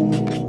Purchase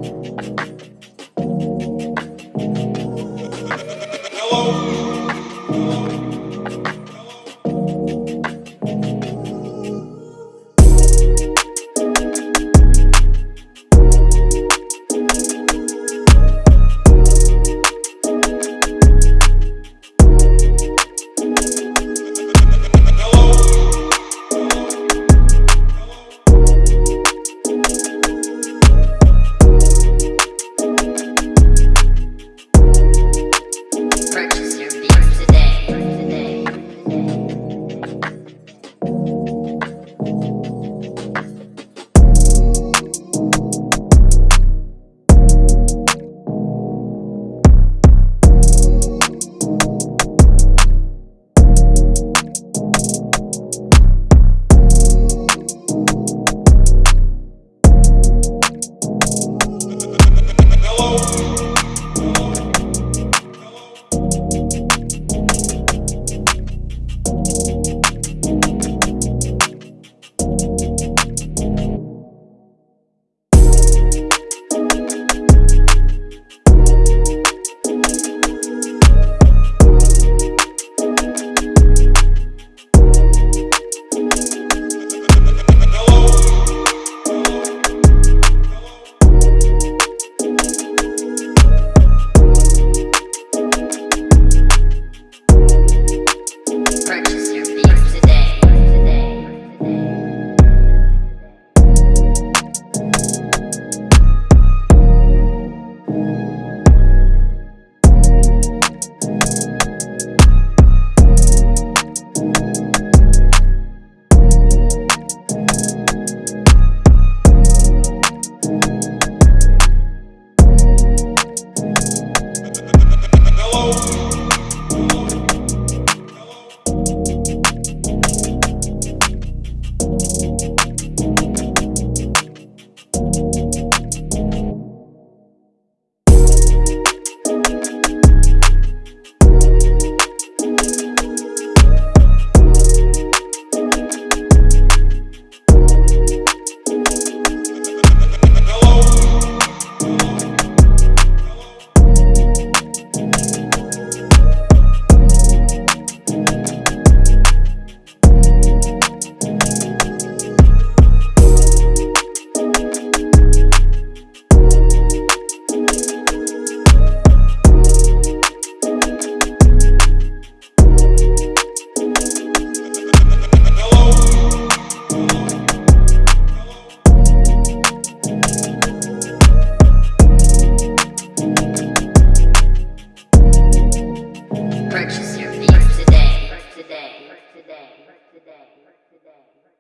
Today.